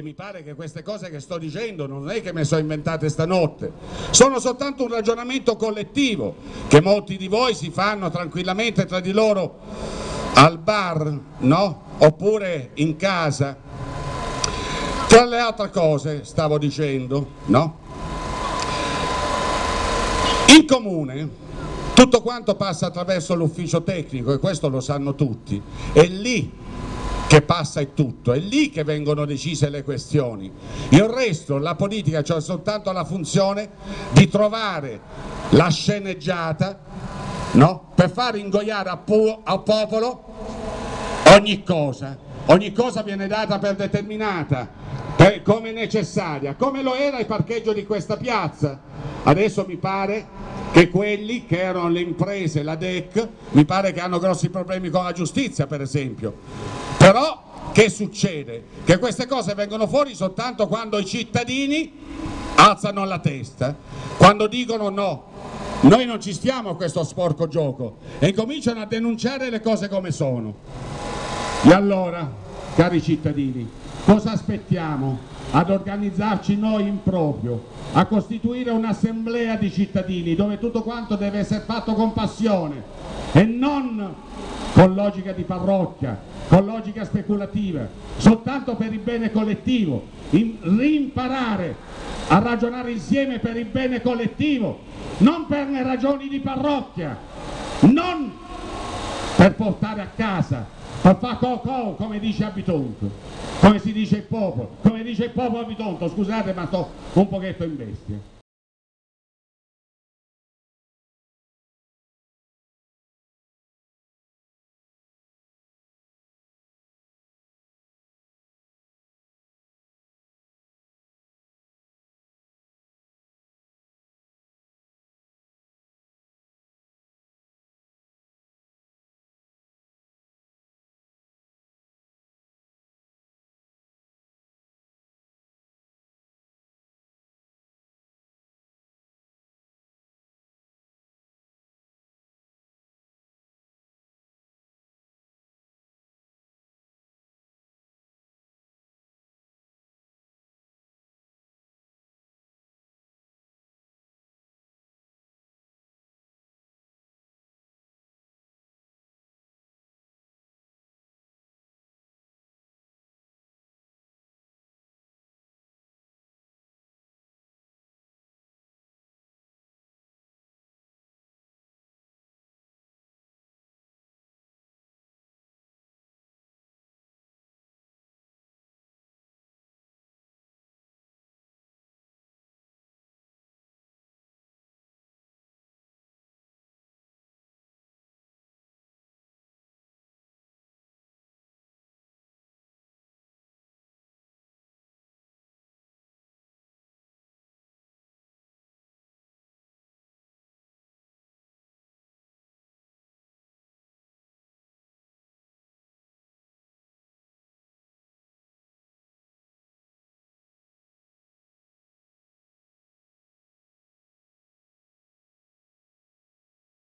che mi pare che queste cose che sto dicendo non è che me sono inventate stanotte, sono soltanto un ragionamento collettivo che molti di voi si fanno tranquillamente tra di loro al bar, no? Oppure in casa. Tra le altre cose, stavo dicendo, no? In comune tutto quanto passa attraverso l'ufficio tecnico e questo lo sanno tutti, è lì che passa è tutto, è lì che vengono decise le questioni. Il resto, la politica ha cioè soltanto la funzione di trovare la sceneggiata no? per far ingoiare al popolo ogni cosa. Ogni cosa viene data per determinata, per, come necessaria, come lo era il parcheggio di questa piazza. Adesso mi pare che quelli che erano le imprese, la DEC, mi pare che hanno grossi problemi con la giustizia per esempio, però che succede? Che queste cose vengono fuori soltanto quando i cittadini alzano la testa, quando dicono no, noi non ci stiamo a questo sporco gioco e cominciano a denunciare le cose come sono. E allora, cari cittadini, cosa aspettiamo? Ad organizzarci noi in proprio, a costituire un'assemblea di cittadini dove tutto quanto deve essere fatto con passione e non con logica di parrocchia, con logica speculativa, soltanto per il bene collettivo, in, rimparare a ragionare insieme per il bene collettivo, non per le ragioni di parrocchia, non per portare a casa, per fare cocò come dice Abitonto, come si dice il popolo, come dice il popolo Abitonto, scusate ma sto un pochetto in bestia.